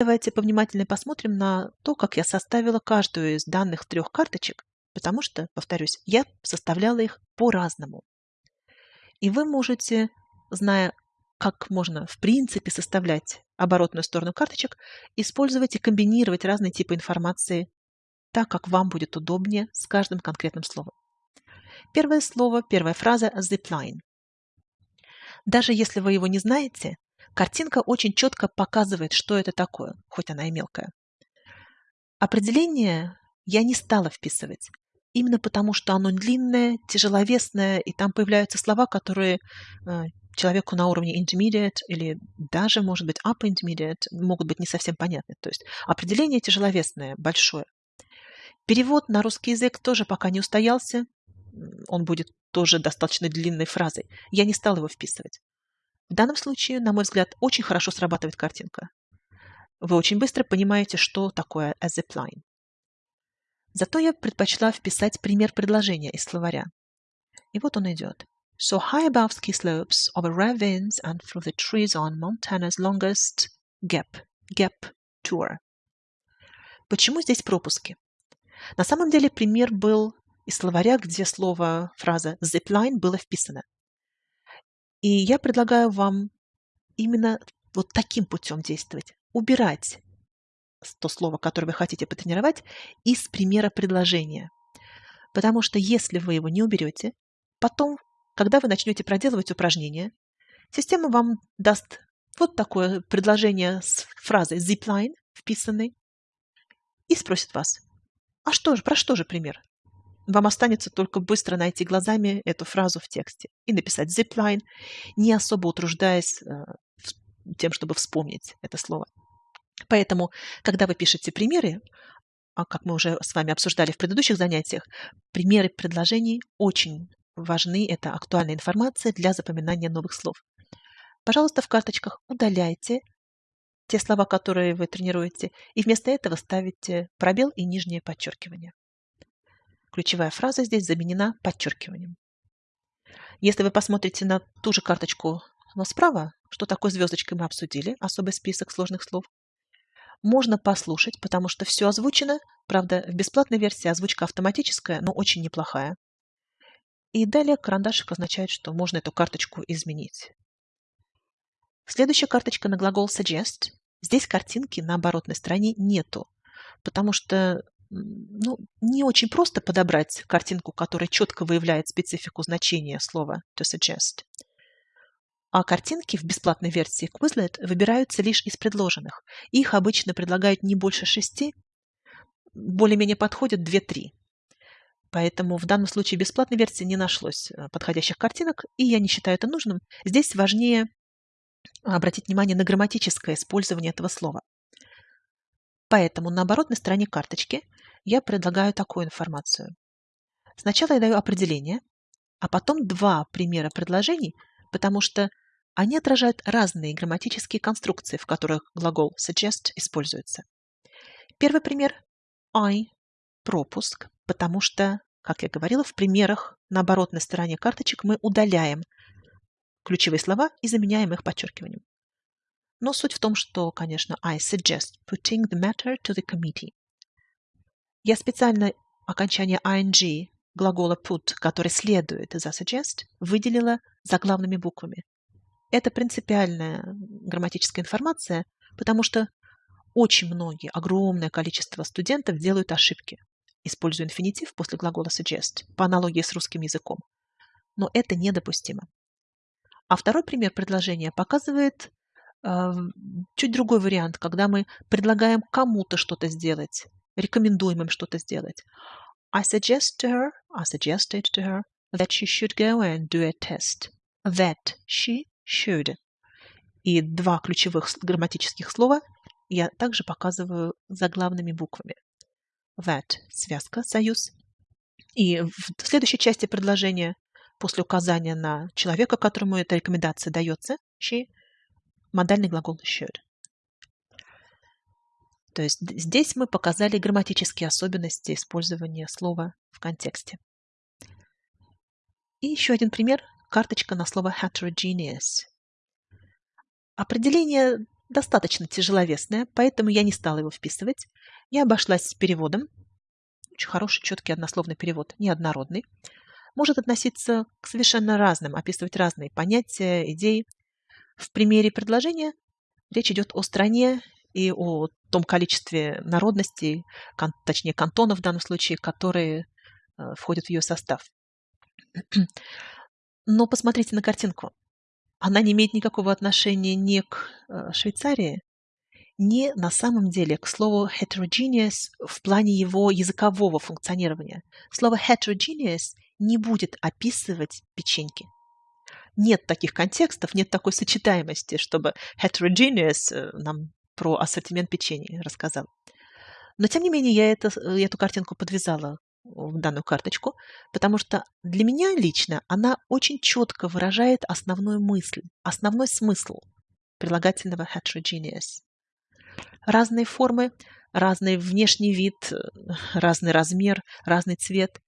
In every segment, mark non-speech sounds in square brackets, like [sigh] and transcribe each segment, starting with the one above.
Давайте повнимательнее посмотрим на то, как я составила каждую из данных трех карточек, потому что, повторюсь, я составляла их по-разному. И вы можете, зная, как можно в принципе составлять оборотную сторону карточек, использовать и комбинировать разные типы информации так, как вам будет удобнее с каждым конкретным словом. Первое слово, первая фраза zipline. Даже если вы его не знаете, Картинка очень четко показывает, что это такое, хоть она и мелкая. Определение я не стала вписывать, именно потому что оно длинное, тяжеловесное, и там появляются слова, которые э, человеку на уровне intermediate или даже, может быть, upper intermediate могут быть не совсем понятны. То есть определение тяжеловесное, большое. Перевод на русский язык тоже пока не устоялся. Он будет тоже достаточно длинной фразой. Я не стала его вписывать. В данном случае, на мой взгляд, очень хорошо срабатывает картинка. Вы очень быстро понимаете, что такое a zipline. Зато я предпочла вписать пример предложения из словаря. И вот он идет. So high above ski slopes, over ravines and through the trees on Montana's longest gap, gap tour. Почему здесь пропуски? На самом деле пример был из словаря, где слово, фраза zipline было вписано. И я предлагаю вам именно вот таким путем действовать. Убирать то слово, которое вы хотите потренировать, из примера предложения. Потому что если вы его не уберете, потом, когда вы начнете проделывать упражнения, система вам даст вот такое предложение с фразой zipline вписанной и спросит вас, а что же, про что же пример? Вам останется только быстро найти глазами эту фразу в тексте и написать zipline, не особо утруждаясь э, тем, чтобы вспомнить это слово. Поэтому, когда вы пишете примеры, а как мы уже с вами обсуждали в предыдущих занятиях, примеры предложений очень важны. Это актуальная информация для запоминания новых слов. Пожалуйста, в карточках удаляйте те слова, которые вы тренируете, и вместо этого ставите пробел и нижнее подчеркивание. Ключевая фраза здесь заменена подчеркиванием. Если вы посмотрите на ту же карточку, но справа, что такое звездочкой мы обсудили, особый список сложных слов, можно послушать, потому что все озвучено. Правда, в бесплатной версии озвучка автоматическая, но очень неплохая. И далее карандашик означает, что можно эту карточку изменить. Следующая карточка на глагол suggest. Здесь картинки на оборотной стороне нету, потому что ну, не очень просто подобрать картинку, которая четко выявляет специфику значения слова to suggest. А картинки в бесплатной версии Quizlet выбираются лишь из предложенных. Их обычно предлагают не больше шести, более-менее подходят две-три. Поэтому в данном случае бесплатной версии не нашлось э, подходящих картинок, и я не считаю это нужным. Здесь важнее обратить внимание на грамматическое использование этого слова. Поэтому на оборотной стороне карточки я предлагаю такую информацию. Сначала я даю определение, а потом два примера предложений, потому что они отражают разные грамматические конструкции, в которых глагол suggest используется. Первый пример – I – пропуск, потому что, как я говорила, в примерах на оборотной стороне карточек мы удаляем ключевые слова и заменяем их подчеркиванием. Но суть в том, что, конечно, I suggest putting the matter to the committee. Я специально окончание ing глагола put, который следует за suggest, выделила заглавными буквами. Это принципиальная грамматическая информация, потому что очень многие, огромное количество студентов делают ошибки, используя инфинитив после глагола suggest, по аналогии с русским языком. Но это недопустимо. А второй пример предложения показывает э, чуть другой вариант, когда мы предлагаем кому-то что-то сделать, рекомендуем им что-то сделать. I suggest to her, I suggested to her that she should go and do a test. That she should. И два ключевых грамматических слова я также показываю заглавными буквами. That – связка, союз. И в следующей части предложения, после указания на человека, которому эта рекомендация дается, she – модальный глагол should. То есть здесь мы показали грамматические особенности использования слова в контексте. И еще один пример – карточка на слово heterogeneous. Определение достаточно тяжеловесное, поэтому я не стала его вписывать. Я обошлась с переводом. Очень хороший, четкий однословный перевод, неоднородный. Может относиться к совершенно разным, описывать разные понятия, идеи. В примере предложения речь идет о стране и о том количестве народностей, кон, точнее кантонов в данном случае, которые э, входят в ее состав. [clears throat] Но посмотрите на картинку. Она не имеет никакого отношения ни к э, Швейцарии, ни на самом деле к слову heterogeneous в плане его языкового функционирования. Слово heterogeneous не будет описывать печеньки. Нет таких контекстов, нет такой сочетаемости, чтобы heterogeneous э, нам про ассортимент печенья рассказал. Но, тем не менее, я это, э, эту картинку подвязала в данную карточку, потому что для меня лично она очень четко выражает основную мысль, основной смысл прилагательного heterogeneous. Разные формы, разный внешний вид, разный размер, разный цвет.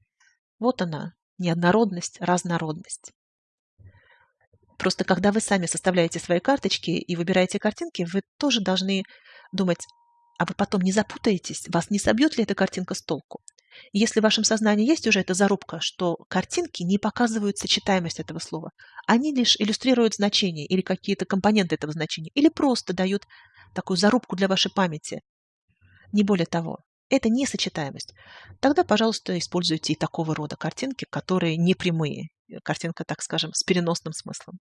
Вот она, неоднородность, разнородность. Просто когда вы сами составляете свои карточки и выбираете картинки, вы тоже должны думать, а вы потом не запутаетесь, вас не собьет ли эта картинка с толку. Если в вашем сознании есть уже эта зарубка, что картинки не показывают сочетаемость этого слова, они лишь иллюстрируют значение или какие-то компоненты этого значения, или просто дают такую зарубку для вашей памяти. Не более того, это не сочетаемость. Тогда, пожалуйста, используйте и такого рода картинки, которые не прямые. Картинка, так скажем, с переносным смыслом.